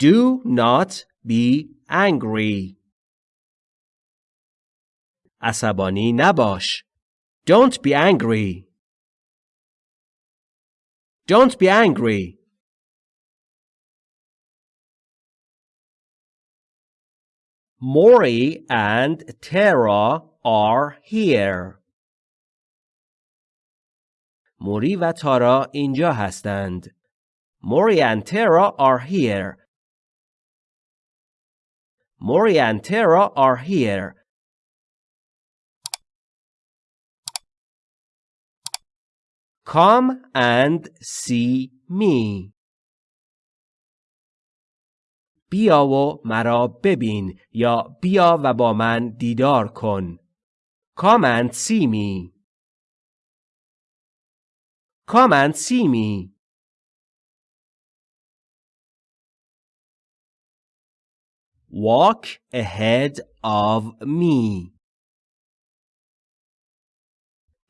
Do not be angry. عصبانی نباش. Don't be angry. Don't be angry. Mori and Tara are here. موری و تارا اینجا هستند. Mori and Tara are here. Mori and Tara are here. Come and see me. بیا و مرا ببین یا بیا و با من دیدار کن. Come and see me. Come and see me. Walk ahead of me.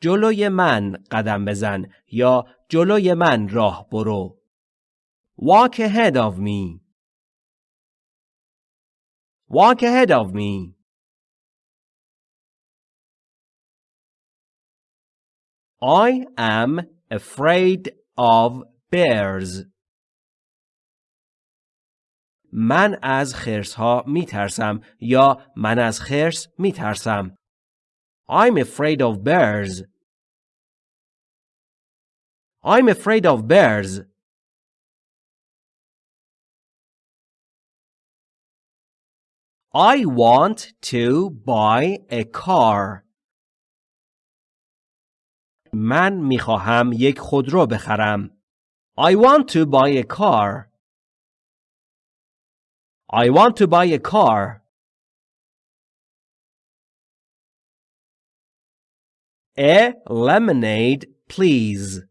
جلوی من قدم بزن یا جلوی من راه برو. Walk ahead of me. Walk ahead of me. I am afraid of bears. من از خرس ها می ترسم یا من از خرس می ترسم. I'm afraid of bears. I'm afraid of bears. I want to buy a car. من می‌خواهم یک خودرو بخرم. I want to buy a car. I want to buy a car. A lemonade, please.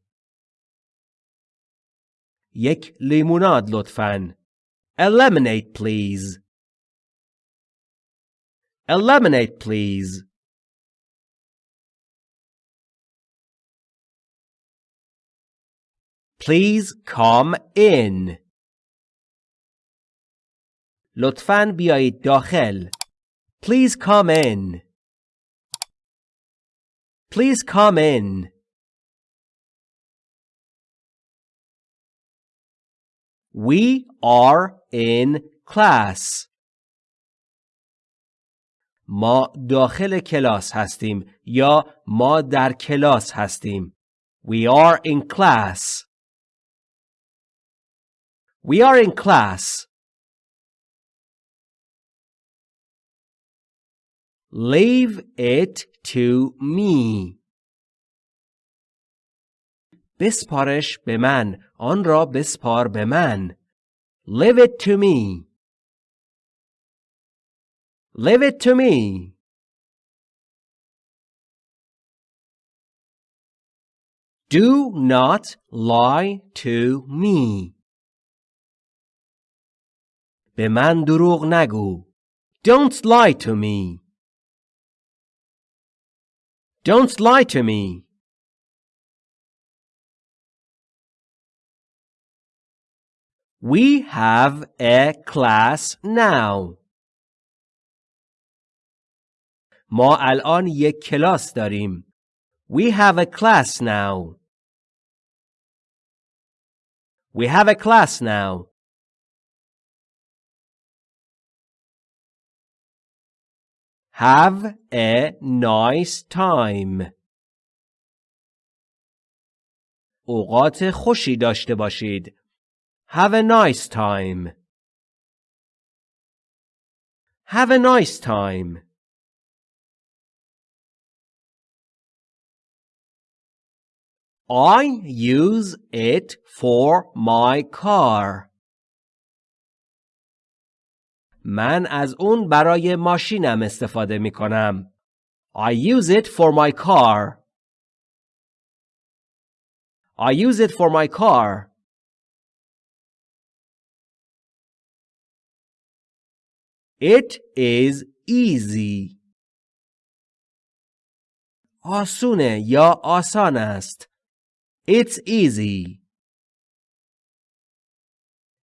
یک لیموناد لطفاً. A lemonade, please. A lemonade, please. Please come in. لطفاً بیایید داخل. Please come in. Please come in. We are in class. ما داخل کلاس هستیم یا ما در کلاس هستیم. We are in class. We are in class. Leave it to me. بسپارش به من. آن را بسپار به من. Leave it to me. Leave it to me. Do not lie to me. به من دروغ نگو. Don't lie to me. Don't lie to me. We have a class now. ما الان یک کلاس داریم. We have a class now. We have a class now. Have a nice time. اوقات خوشی داشته باشید. Have a nice time. Have a nice time. I use it for my car. من از اون برای ماشینم استفاده می کنم. I use it for my car. I use it for my car. It is easy. آسونه یا آسان است. It's easy.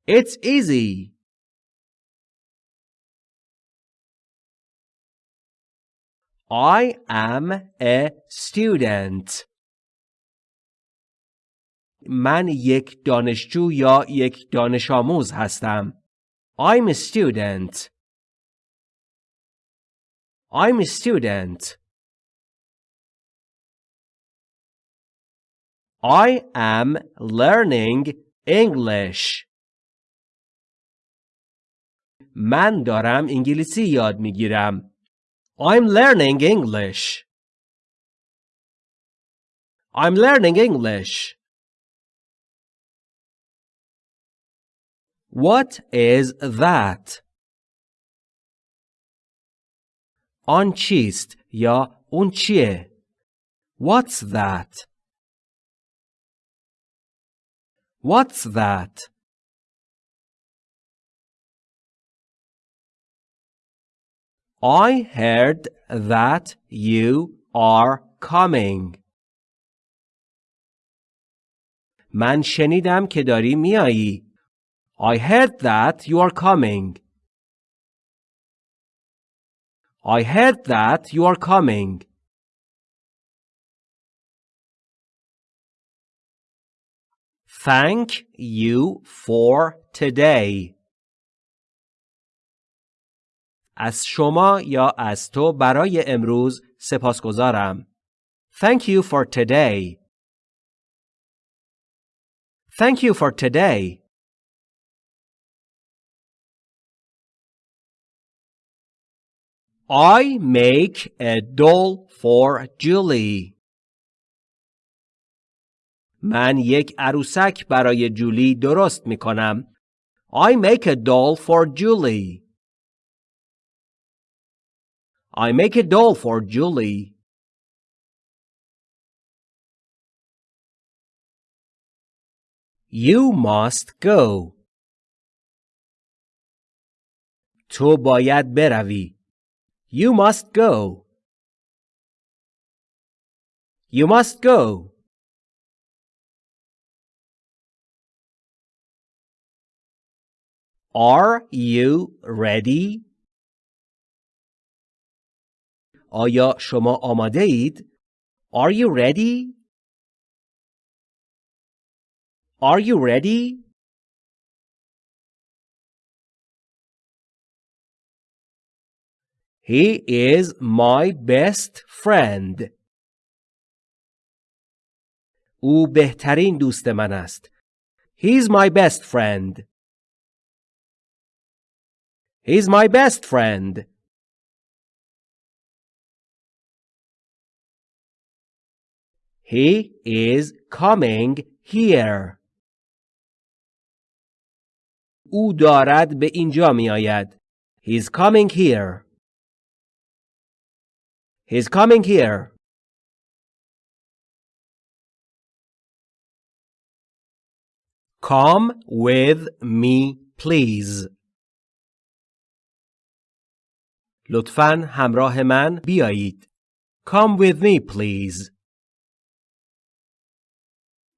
It's easy. I am a student. من یک دانشجو یا یک دانش آموز هستم. I'm a student. I'm a student. I am learning English. من دارم انگلیسی یاد می‌گیرم. I'm learning English. I'm learning English. What is that? آن چیست یا اون چیه؟ What's that? What's that? I heard that you are coming. من شنیدم که داری میایی. I heard that you are coming. I heard that you are coming. Thank you for today. از شما یا از تو برای امروز سپاسگزارم. Thank you for today. Thank you for today. I make a doll for Julie. من یک عروسک برای جولی درست می کنم. I make a doll for Julie. I make a doll for Julie. You must go. تو باید بروی. You must go. You must go. Are you ready? آیا شما آماده اید؟ Are you ready? Are you ready? He is my best friend. او بهترین دوست من است. He is my best friend. He is my best friend. He is coming here. او دارد به اینجا می آید. He is coming here. He is coming here. Come with me, please. لطفاً همراه من بیایید. Come with me, please.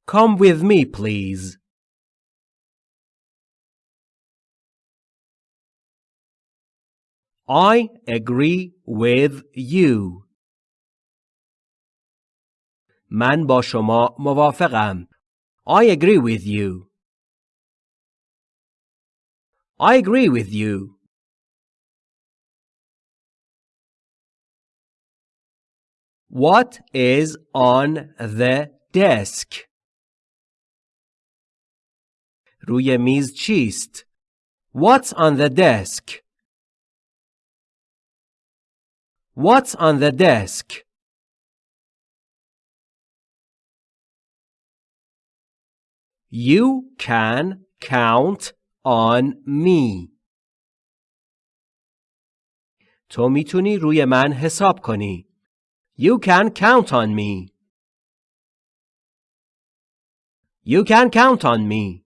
Come with me, please. I agree with you. من با شما موافقم. I agree with you. I agree with you. What is on the desk? روی میز چیست؟ What's on the desk? What's on the desk? You can count on me. تو میتونی روی من حساب کنی. You can count on me. You can count on me.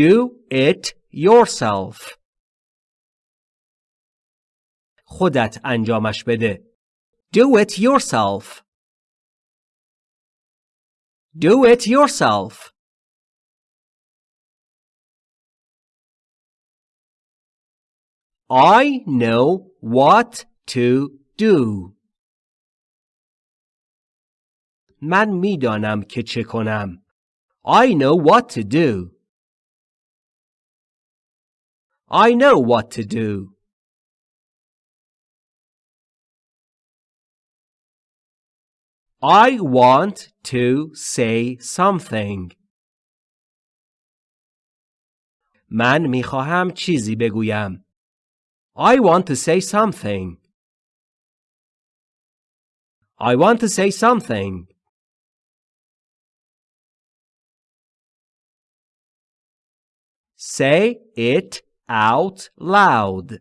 Do it yourself. خودت انجامش بده. Do it yourself. Do it yourself. I know what to do. من می‌دانم که چه کنم. I know what to do. I know what to do. I want to say something. من میخواهم چیزی بگویم. I want to say something. I want to say something. Say it out loud.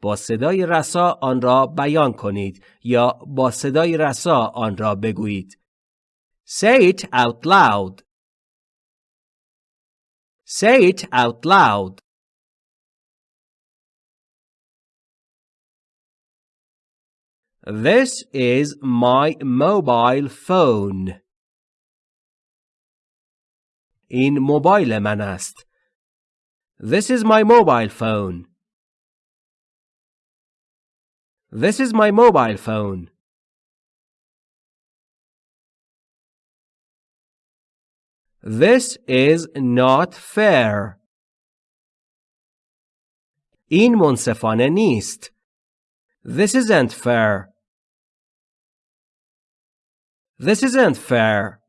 با صدای رسا آن را بیان کنید یا با صدای رسا آن را بگویید. Say it out loud. Say it out loud. This is my mobile phone. این موبایل من است. This is my mobile phone. This is my mobile phone. This is not fair. این منصفانه نیست. This isn't fair. This isn't fair.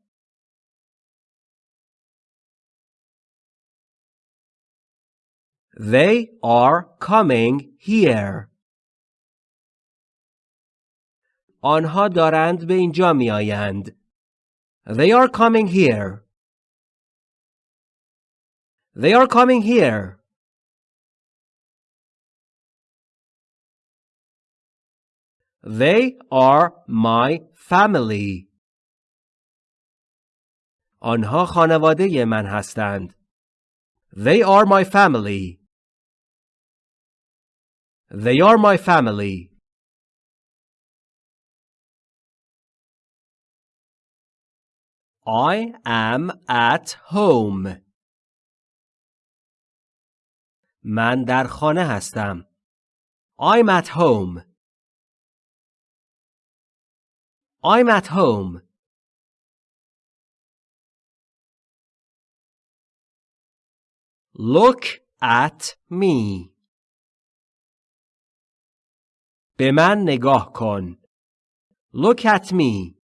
They are coming here. آنها دارند به اینجا می آیند. They are coming here. They are coming here. They are my family. آنها خانواده من هستند. They are my family. They are my family. I am at home. من در خانه هستم. I'm at home. I'm at home. Look at me. به من نگاه کن. Look at me.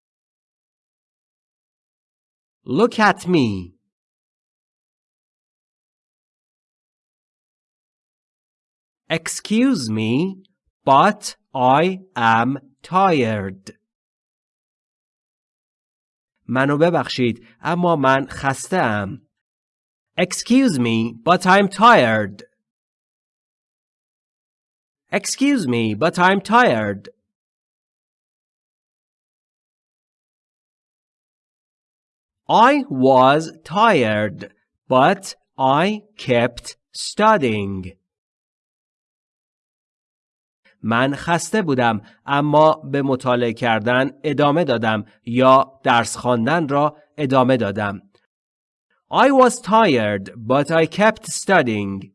Look at me. Excuse me, but I am tired. منو ببخشید اما من خسته ام. Excuse me, but I'm tired. Excuse me, but I'm tired. I was tired, but I kept studying. من خسته بودم اما به مطالعه کردن ادامه دادم یا درس خواندن را ادامه دادم. I was tired, but I kept studying.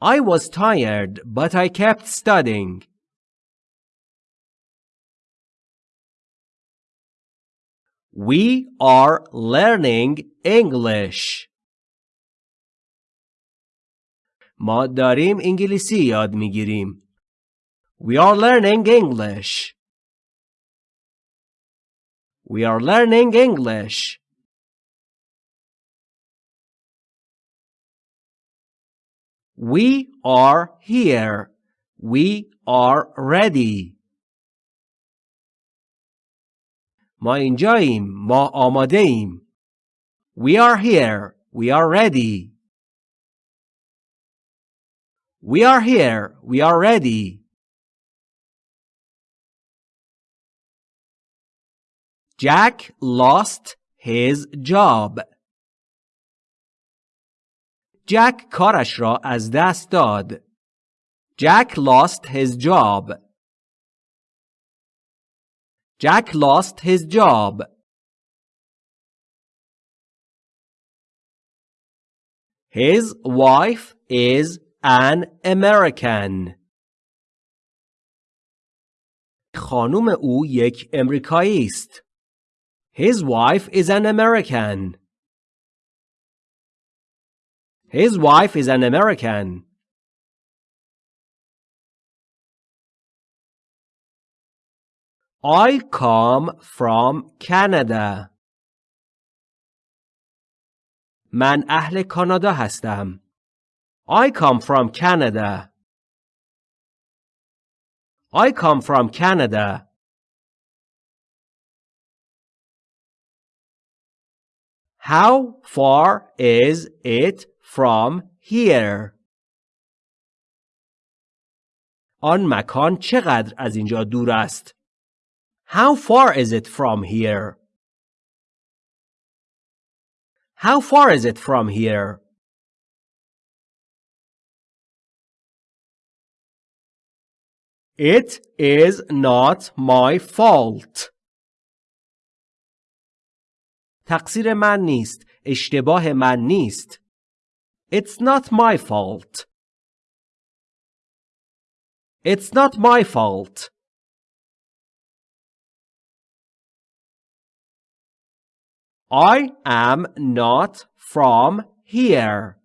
I was tired, but I kept studying. We are learning English. ما داریم انگلیسی یاد میگیریم. We are learning English. We are learning English. We are here. We are ready. ما اینجاییم. ما آماده ایم. We are here. We are ready. We are here. We are ready. Jack lost his job. جک کارش را از دست داد. Jack lost his job. Jack lost his job. His wife is an American. خانم او یک امریکایی است. His wife is an American. His wife is an American. I come from Canada. من اهل کانادا هستم. I come from Canada. I come from Canada. How far is it from here? آن مکان چقدر از اینجا دور است؟ How far is it from here? How far is it from here? It is not my fault. تقصیر من نیست. اشتباه من نیست. It's not my fault. It's not my fault. I am not from here.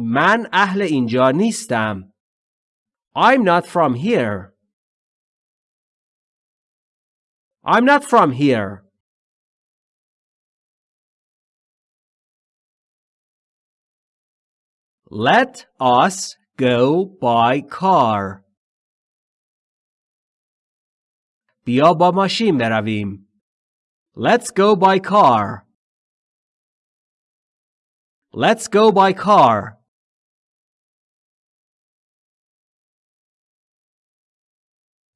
من اهل اینجا نیستم. I'm not from here. I'm not from here. Let us go by car. بیا با ماشین برویم. Let's go by car. Let's go by car.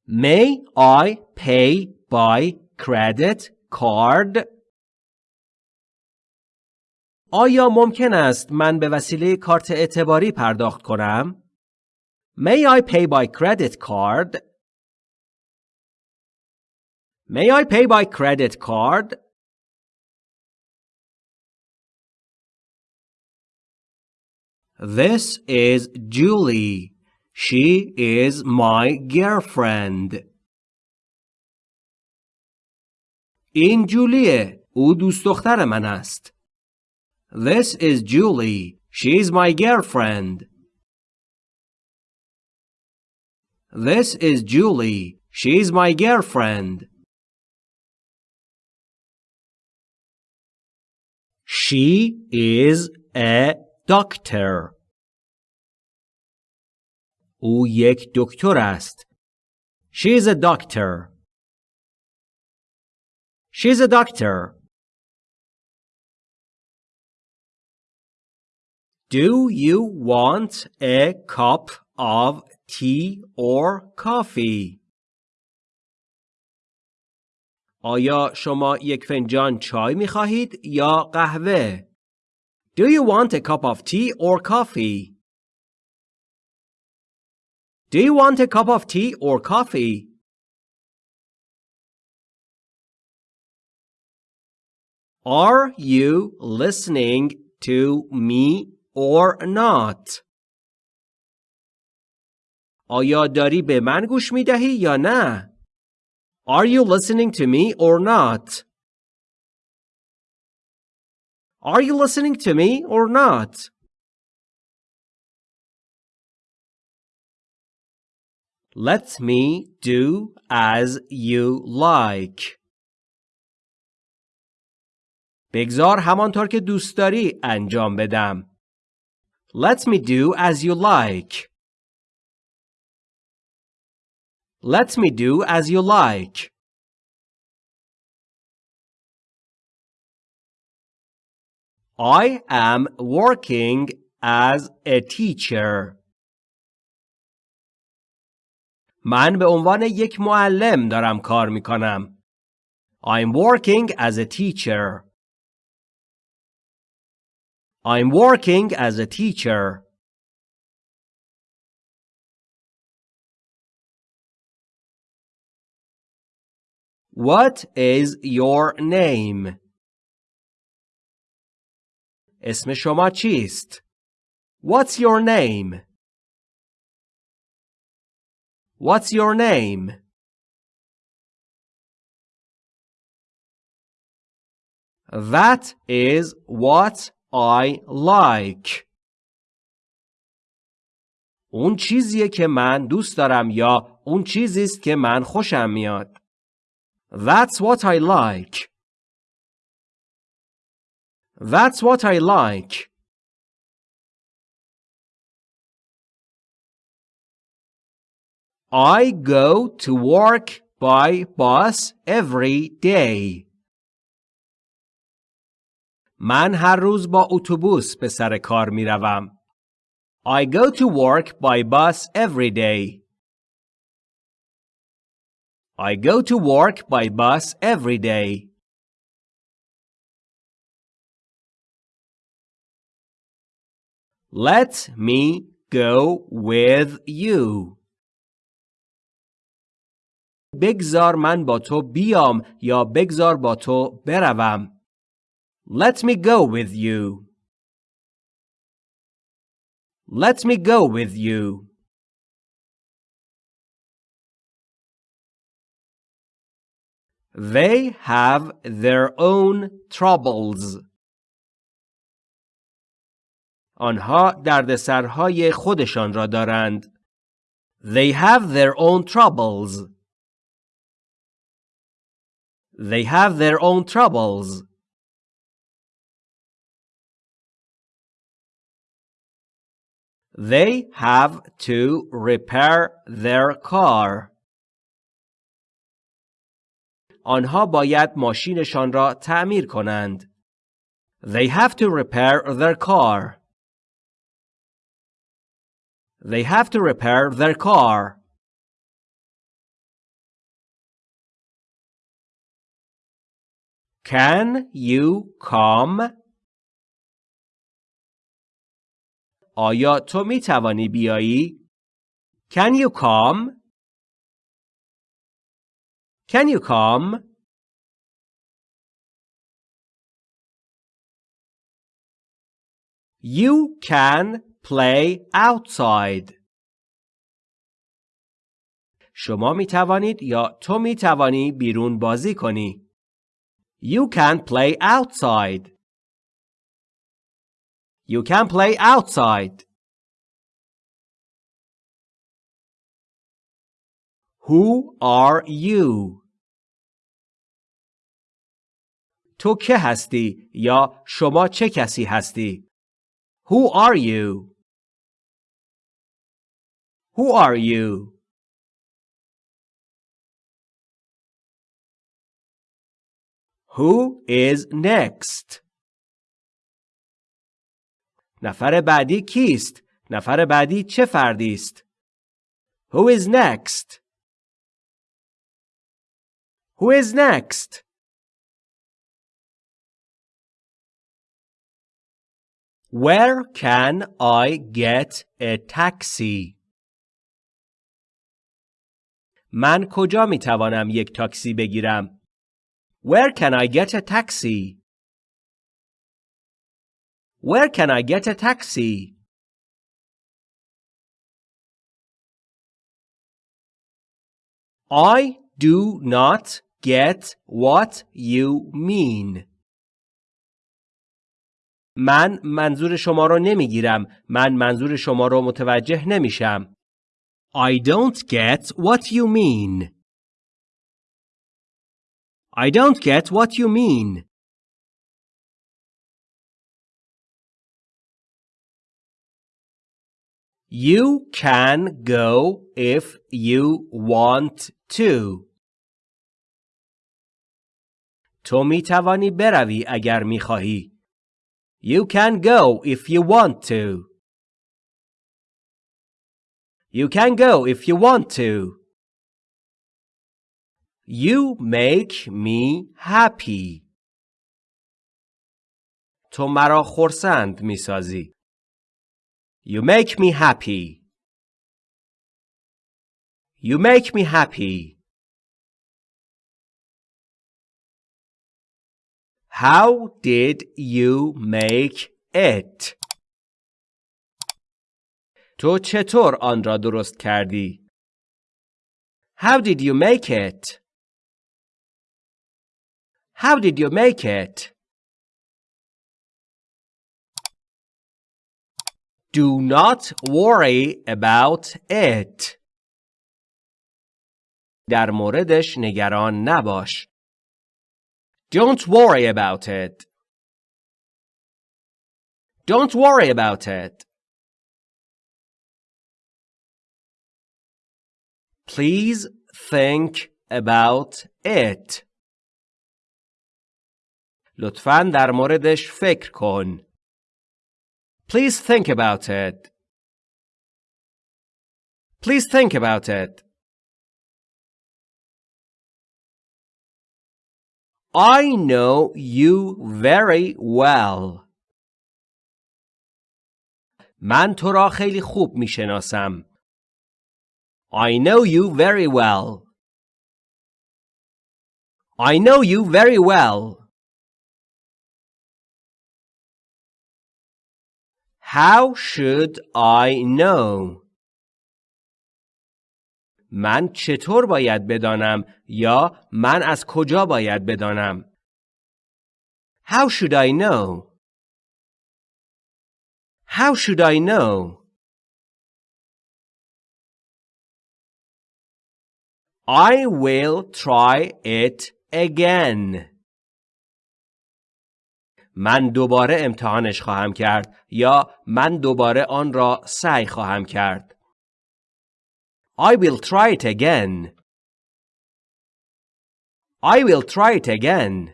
May I pay by credit card? آیا ممکن است من به وسیله کارت اعتباری پرداخت کنم؟ May I pay by credit card? May I pay by credit card? This is Julie. She is my girlfriend. این جولیه. او دوست دختر من است. This is Julie. She is my girlfriend. This is Julie. She is my girlfriend. She is a doctor. او یک دکتر است. She is a doctor. She is a doctor. Do you want a cup of tea or coffee? آیا شما یک فنجان چای می خواهید یا قهوه؟ Do you want a cup of tea or coffee? Do you want a cup of tea or coffee? Are you listening to me or not? آیا داری به من گوش می دهی یا نه؟ Are you listening to me or not? Are you listening to me or not? Let me do as you like. بگذار همانطور که دوست داری انجام بدم. Let me do as you like. Let me do as you like. I am working as a teacher. من به عنوان یک معلم دارم کار می کنم. I'm working as a teacher. I'm working as a teacher. What is your name? اسم شما چیست؟ What's your name? What's your name? That is what I like. اون چیزیه که من دوست دارم یا اون چیزی است که من خوشم میاد. That's what I like. That's what I like. I go to work by bus every day. من هر روز با اتوبوس به سر کار می روم. I go to work by bus every day. I go to work by bus every day. Let me go with you. بگذار من با تو بیام یا بگذار با تو بروم. Let me go with you. Let me go with you. They have their own troubles. آنها دردسرهای خودشان را دارند. They have their own troubles. They have their own troubles. They have to repair their car. آنها باید ماشینشان را تعمیر کنند. They have to repair their car. They have to repair their car. Can you come? آیا تو می توانی بیایی؟ Can you come? Can you come? You can play outside. شما می توانید یا تو می توانی بیرون بازی کنی. You can play outside. You can play outside. Who are you? تو که هستی یا شما چه کسی هستی؟ Who are you? Who are you? Who is next? نفر بعدی کیست؟ نفر بعدی چه فردی است؟ Who is next? Who is next? Where can I get a taxi? من کجا می توانم یک تاکسی بگیرم؟ Where can I get a taxi? Where can I get a taxi? I do not get what you mean. من منظور شما رو نمی‌گیرم. من منظور شما رو متوجه نمیشم. I don't get what you mean. I don't get what you mean. You can go if you want to. تو می توانی بروی اگر می خواهی. You can go if you want to. You can go if you want to. You make me happy. تو مرا خرسند می سازی. You make me happy. You make me happy. How did you make it تو چطور آن را درست کردی؟ How did you make it? How did you make it? Do not worry about it. در موردش نگران نباش. Don't worry about it. Don't worry about it. Please think about it. لطفاً در موردش فکر کن. Please think about it. Please think about it. I know you very well. من تو را خیلی خوب می شناسم. I know you very well. I know you very well. How should I know? من چطور باید بدانم یا من از کجا باید بدانم؟ How should I know? How should I know? I will try it again. من دوباره امتحانش خواهم کرد یا من دوباره آن را سعی خواهم کرد. I will try it again. I will try it again.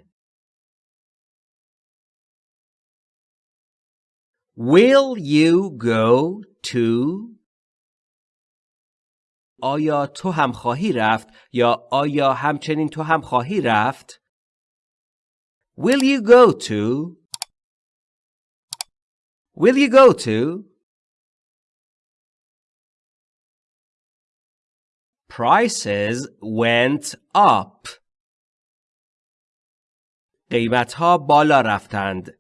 Will you go to آیا تو هم خواهی رفت یا آیا همچنین تو هم خواهی رفت؟ Will you go to? Will you go to? Prices went up. قیمت ها بالا رفتند.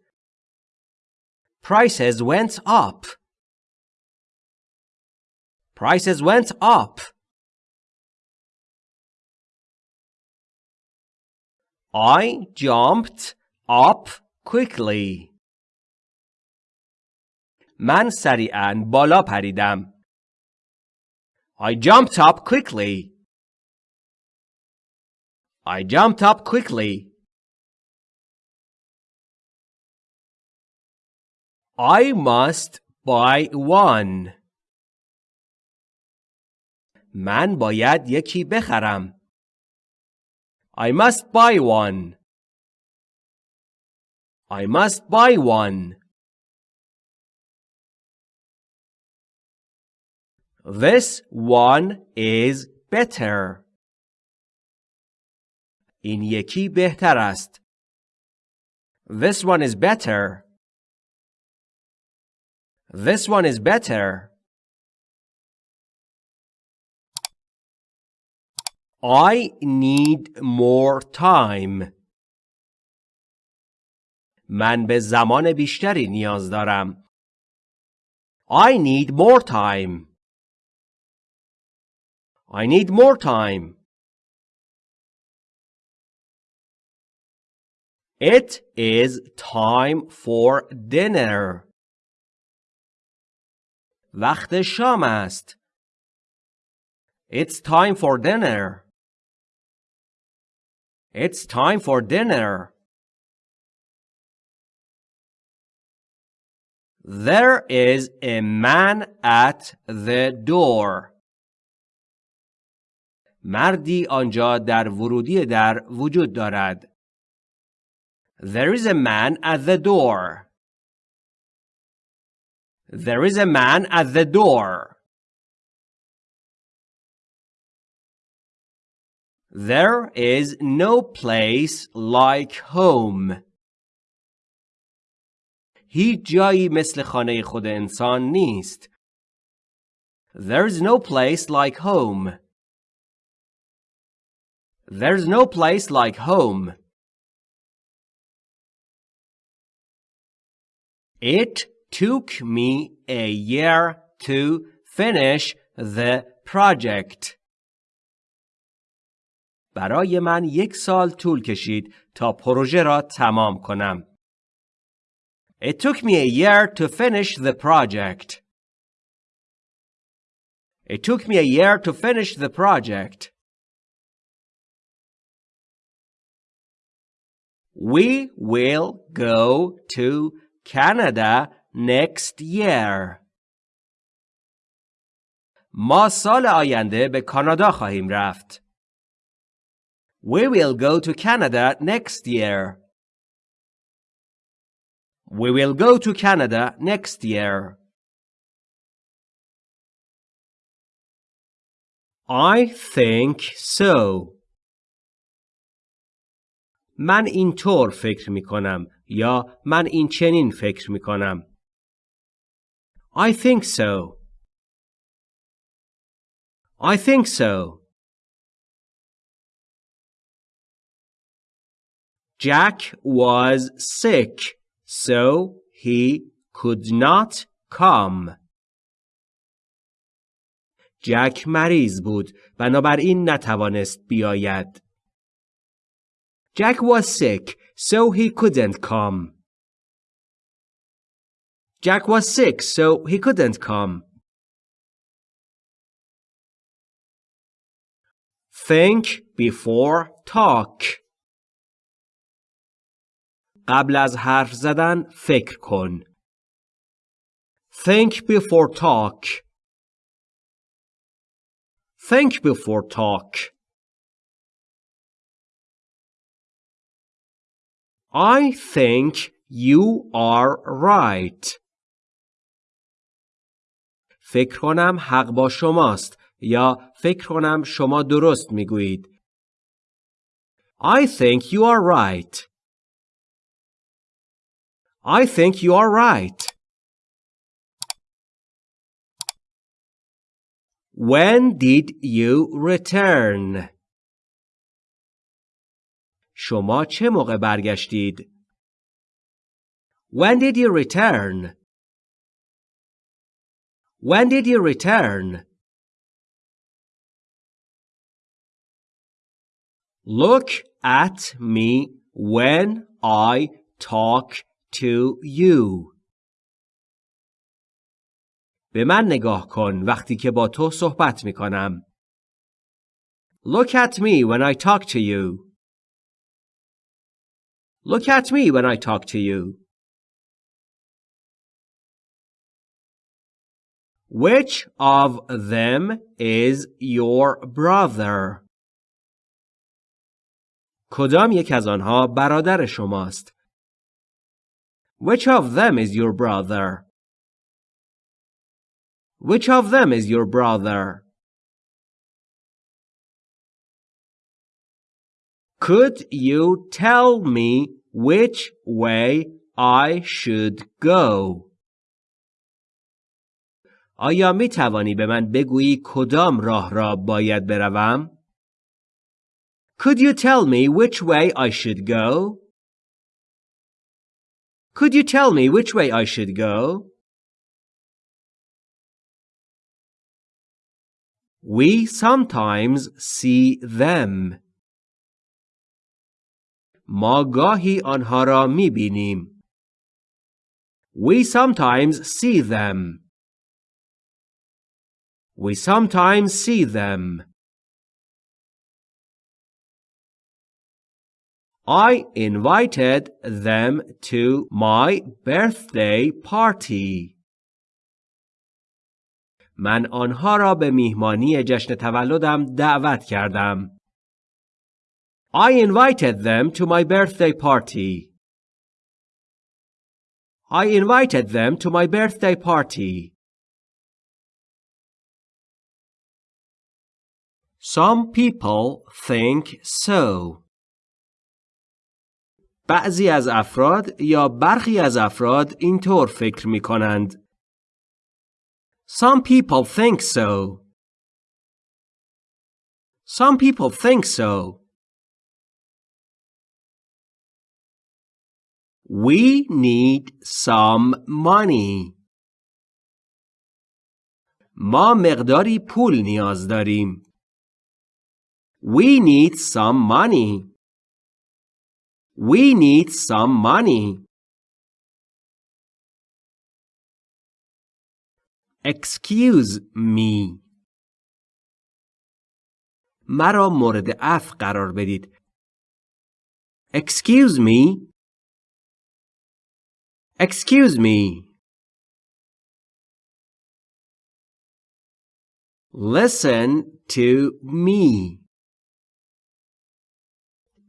Prices went up. Prices went up. I jumped up quickly. من سریعا بالا پریدم. I jumped up quickly. I jumped up quickly. I must buy one. من باید یکی بخرم. I must buy one. I must buy one. This one is better. این یکی بهتر است. This one is better. This one is better. I need more time. من به زمان بیشتری نیاز دارم. I need more time. I need more time. It is time for dinner. وقت شام است. It's time for dinner. It's time for dinner. There is a man at the door. مردی آنجا در ورودی در وجود دارد. There is a man at the door. There is a man at the door. There is no place like home. هیچ جایی مثل خانه خود انسان نیست. There is no place like home. There's no place like home. It took me a year to finish the project. برای من یک سال طول کشید تا پروژه را تمام کنم. It took me a year to finish the project. It took me a year to finish the project. We will go to Canada next year. ما سال آینده به کانادا خواهیم رفت. We will go to Canada next year. We will go to Canada next year. I think so. من اینطور فکر می کنم یا من این چنین فکر می کنم. I think so. I think so. Jack was sick, so he could not come. جک مریض بود بنابراین نتوانست بیاید. Jack was sick, so he couldn't come. Jack was sick, so he couldn't come. Think before talk. قبل از حرف زدن فکر کن. Think before talk. Think before talk. I think you are right. فکر کنم حق با شماست یا فکر کنم شما درست می‌گویید. I think you are right. I think you are right. When did you return? شما چه موقع برگشتید؟ When did you return? When did you return? Look at me when I talk to you. به من نگاه کن وقتی که با تو صحبت می کنم. Look at me when I talk to you. Look at me when I talk to you. Which of them is your brother? کدام یک از آنها برادر شماست؟ Which of them is your brother? Which of them is your brother? Could you tell me which way I should go? آیا می توانی به من بگویی کدام راه را باید بروم؟ Could you tell me which way I should go? Could you tell me which way I should go? We sometimes see them. ما گاهی آنها را می بینیم. We sometimes see them. We sometimes see them. I invited them to my birthday party. من آنها را به میهمانی جشن تولدم دعوت کردم. I invited them to my birthday party. I invited them to my birthday party. Some people think so. بعضی از افراد یا برخی از افراد اینطور فکر می کنند. Some people think so. Some people think so. We need some money. ما مقداری پول نیاز داریم. We need some money. We need some money. Excuse me. مرا مورد اف قرار بدید. Excuse me. Excuse me. Listen to me.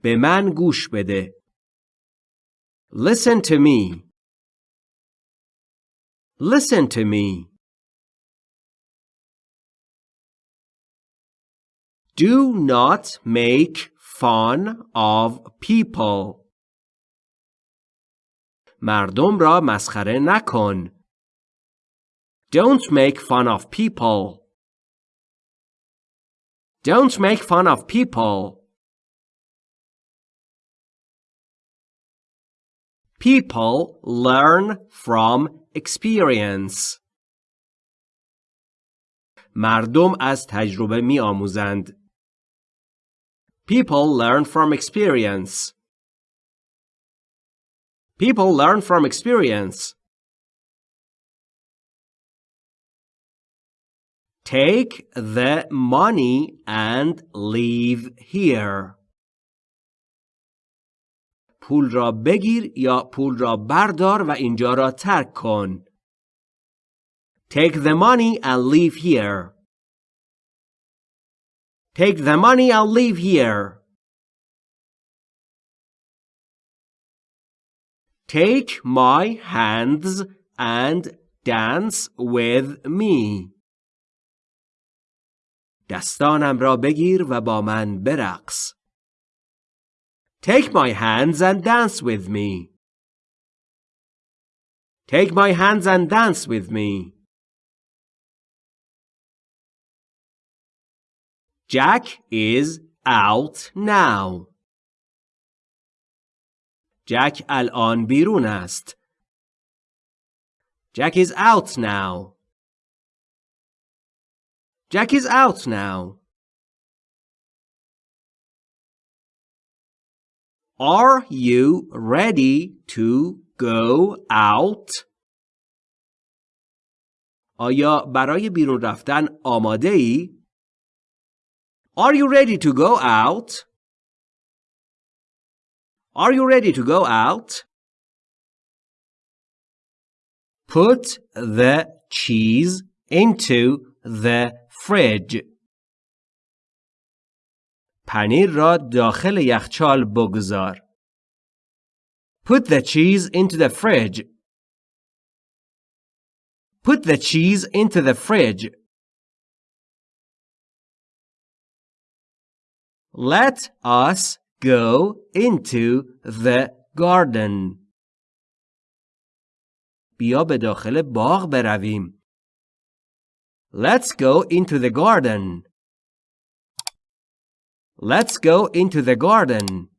به من گوش بده. Listen to me. Listen to me. Do not make fun of people. مردم را مسخره نکن. Don't make fun of people. Don't make fun of people. People learn from experience. مردم از تجربه می آموزند. People learn from experience. People learn from experience. Take the money and leave here. پول را بگیر یا پول را بردار و اینجا را ترک کن. Take the money and leave here. Take the money and leave here. Take my hands and dance with me. دستانم را بگیر و با من برقص. Take my hands and dance with me. Take my hands and dance with me. Jack is out now. Jack الان بیرون است. Jack is out now. Jack is out now. Are you ready to go out? آیا برای بیرون رفتن آماده ای؟ Are you ready to go out? Are you ready to go out? Put the cheese into the fridge. پنیر را داخل یخچال بگذار. Put the cheese into the fridge. Put the cheese into the fridge. Let us go into the garden. بیا به داخل باغ برویم. Let's go into the garden. Let's go into the garden.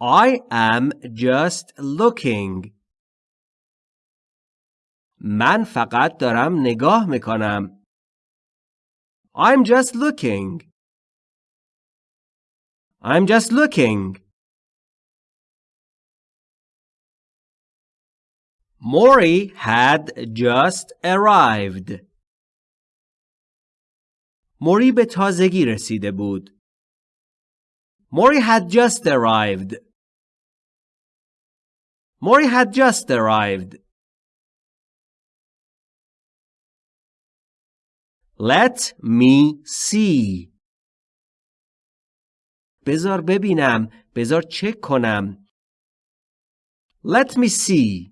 I am just looking. من فقط دارم نگاه میکنم. I'm just looking. I'm just looking. Mori had just arrived. موری به تازگی رسیده بود. Mori had just arrived. Mori had just arrived. Let me see. بذار ببینم. بذار چک کنم. Let me see.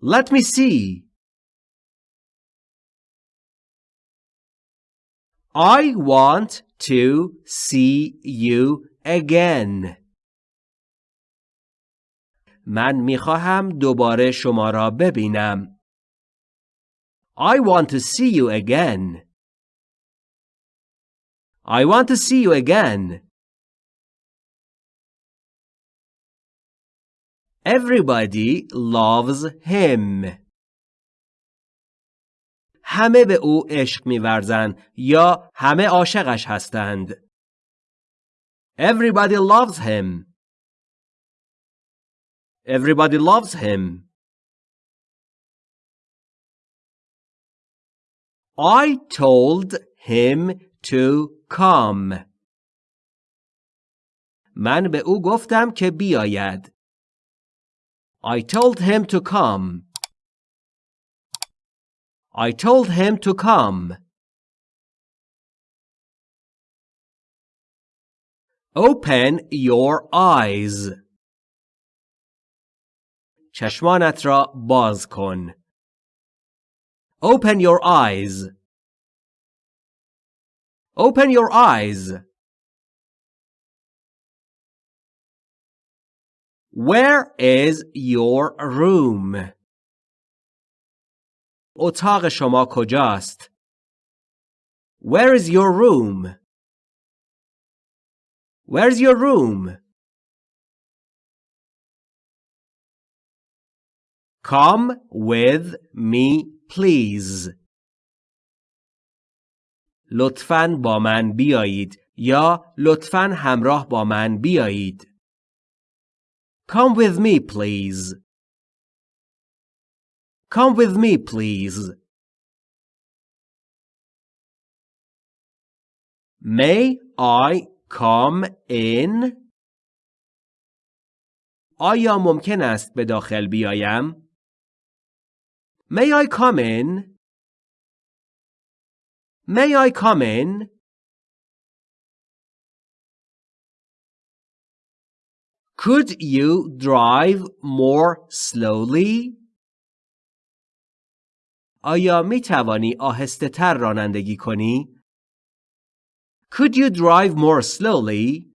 Let me see. I want to see you again. من میخواهم دوباره شما را ببینم. I want to see you again. I want to see you again. Everybody loves him. همه به او عشق می‌ورزند یا همه عاشقش هستند. Everybody loves him. Everybody loves him. I told him to come. من به او گفتم که بیاید. I told him to come. I told him to come. Open your eyes. چشمانت را باز کن. Open your eyes. Open your eyes. Where is your room? اتاق شما کجاست؟ Where is your room? Where's your room? Come with me, please. لطفاً با من بیایید یا لطفاً همراه با من بیایید. Come with me, please. Come with me, please. May I come in? آیا ممکن است به داخل بیایم؟ May I come in? May I come in? Could you drive more slowly? آیا می توانی آهسته تر رانندگی کنی؟ Could you drive more slowly?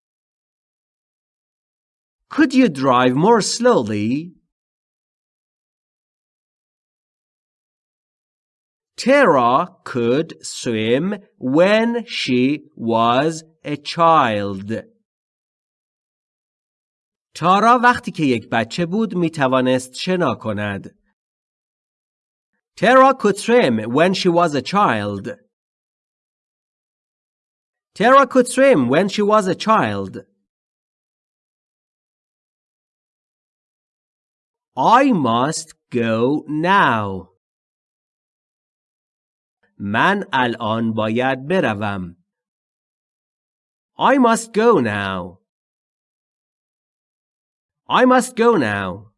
Could you drive more slowly? Tara could swim when she was a child. تارا وقتی که یک بچه بود می توانست شنا کند. Tara could swim when she was a child. Tara could swim when she was a child. I must go now. من الان باید بروم. I must go now. I must go now.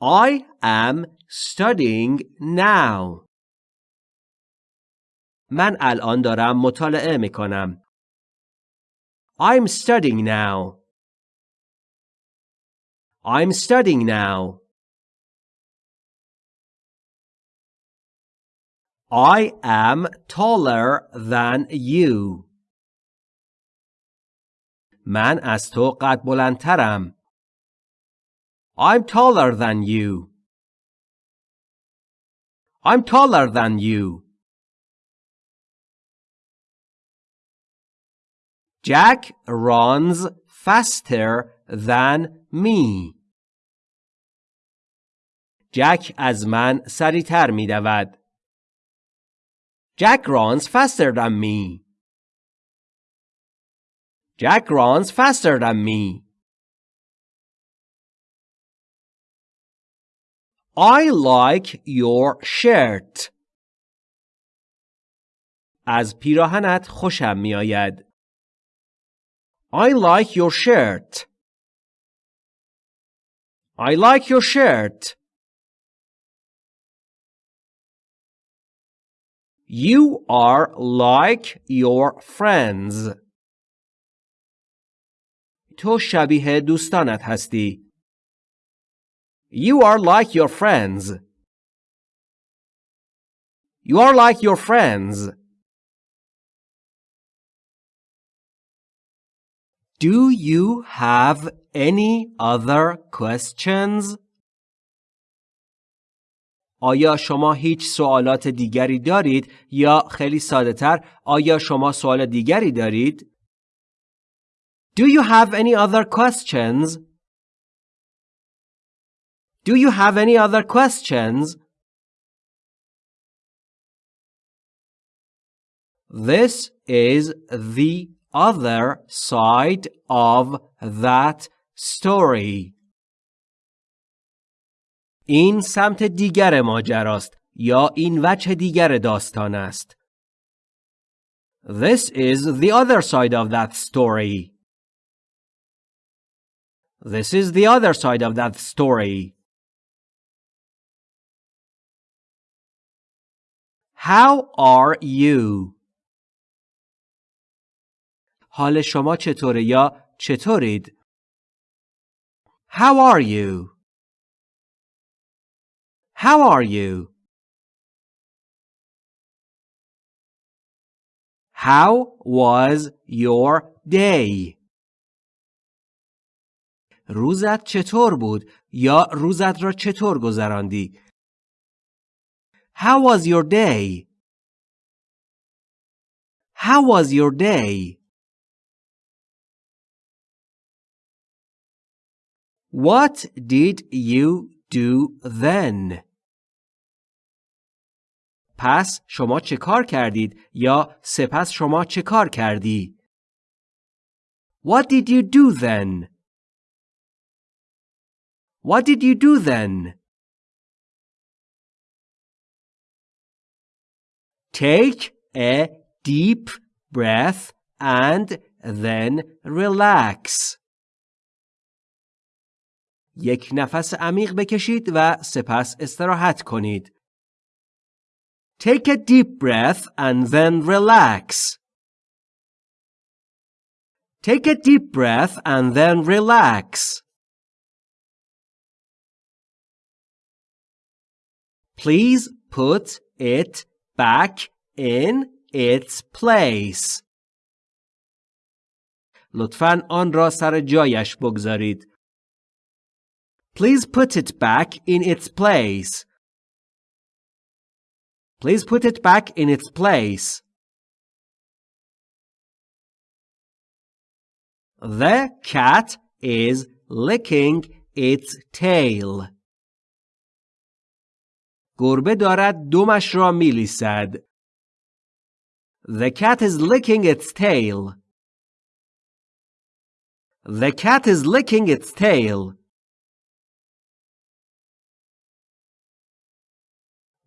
I am studying now. من الان دارم مطالعه می کنم. I'm studying now. I'm studying now. I am taller than you. من از تو قد بلندترم. I'm taller than you. I'm taller than you. Jack runs faster than me. جک از من سریعتر می دود. Jack runs faster than me. Jack runs faster than me. I like your shirt. از پیراهنت خوشم می آید. I like your shirt. I like your shirt. You are like your friends. تو شبیه دوستانت هستی. You are like your friends. You are like your friends. Do you have any other questions? آیا شما هیچ سوالات دیگری دارید یا خیلی ساده تر آیا شما سوال دیگری دارید؟ Do you have any other questions? Do you have any other questions? This is the other side of that story. این سمت دیگر ماجراست یا این وجه دیگر داستان است. This is the other side of that story. This is the other side of that story. How are you? حال شما چطوره یا چطورید؟ How are you? How are you? How was your day? روزت چطور بود یا روزت را چطور گذراندی؟ How was your day? How was your day? What did you do then? پس شما چه کار کردید یا سپس شما چه کار کردی؟ What did you do then? What did you do then? Take a deep breath and then relax. یک نفس عمیق بکشید و سپس استراحت کنید. Take a deep breath and then relax. Take a deep breath and then relax. Please put it back in its place. لطفاً آن را سر جایش بگذارید. Please put it back in its place. Please put it back in its place. The cat is licking its tail. گربه دارد دمش را میلیسد. The cat is licking its tail. The cat is licking its tail.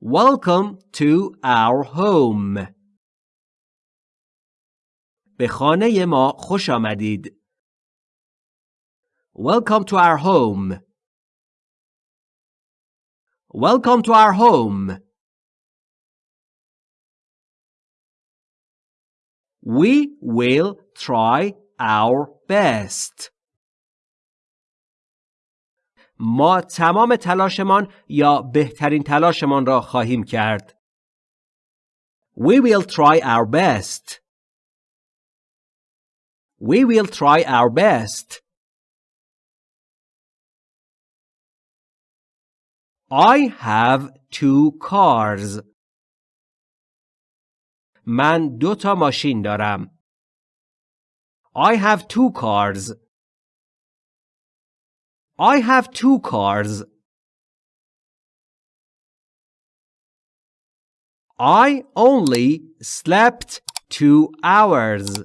Welcome to our home. به خانه ما خوش آمدید. Welcome to our home. Welcome to our home. We will try our best. ما تمام تلاشمان یا بهترین تلاشمان را خواهیم کرد. We will try our best. We will try our best. I have two cars. من دو تا ماشین دارم. I have two cars. I have two cars. I only slept two hours.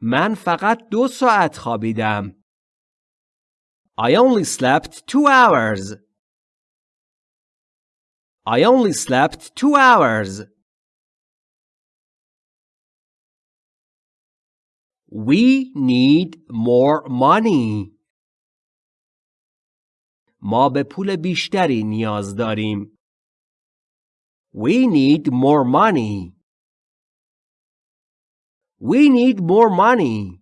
من فقط دو ساعت خوابیدم. I only slept two hours. I only slept two hours. We need more money. ما به پول بیشتری نیاز داریم. We need more money. We need more money.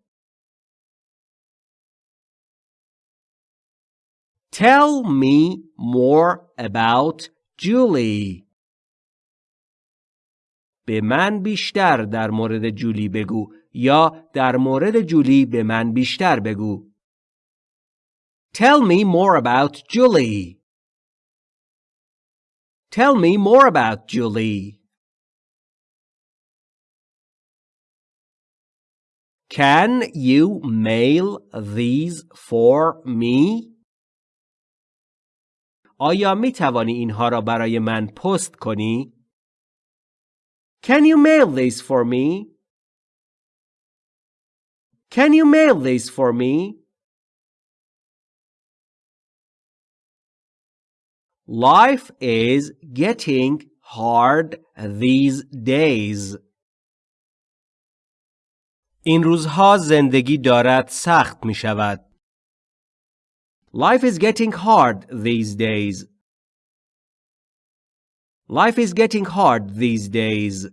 Tell me more about Julie. به من بیشتر در مورد جولی بگو یا در مورد جولی به من بیشتر بگو. Tell me more about Julie. Tell me more about Julie. Can you mail these for me? آیا می توانی اینها را برای من پست کنی؟ Can you mail these for me? Can you mail these for me? Life is getting hard these days. این روزها زندگی دارد سخت می شود. Life is getting hard these days. Life is getting hard these days.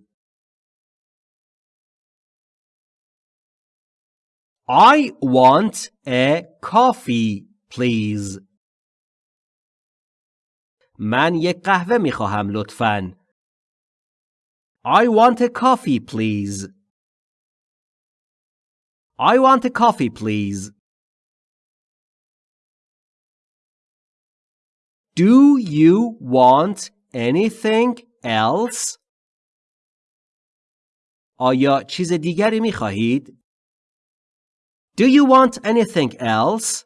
I want a coffee, please. من یک قهوه می خواهم لطفاً. I want a coffee, please. I want a coffee, please. Do you want anything else? آیا چیز دیگری می خواهید؟ Do you want anything else?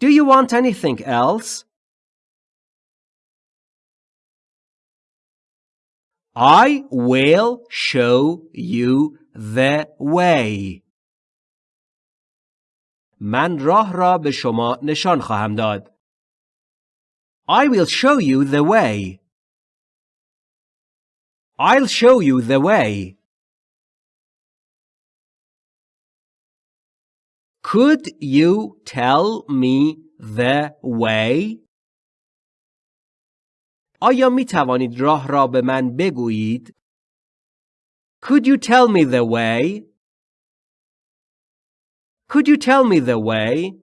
Do you want anything else? I will show you the way. من راه را به شما نشان خواهم داد. I will show you the way. I'll show you the way. Could you tell me the way? آیا می توانید راه را به من بگویید؟ Could you tell me the way? Could you tell me the way?